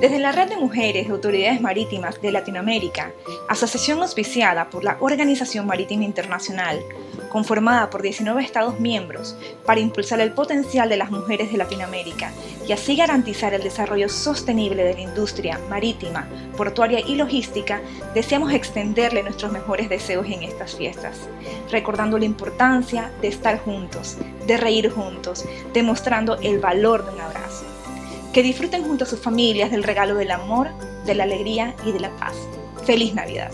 Desde la Red de Mujeres de Autoridades Marítimas de Latinoamérica, asociación auspiciada por la Organización Marítima Internacional, conformada por 19 Estados miembros para impulsar el potencial de las mujeres de Latinoamérica y así garantizar el desarrollo sostenible de la industria marítima, portuaria y logística, deseamos extenderle nuestros mejores deseos en estas fiestas, recordando la importancia de estar juntos, de reír juntos, demostrando el valor de un abrazo. Que disfruten junto a sus familias del regalo del amor, de la alegría y de la paz. ¡Feliz Navidad!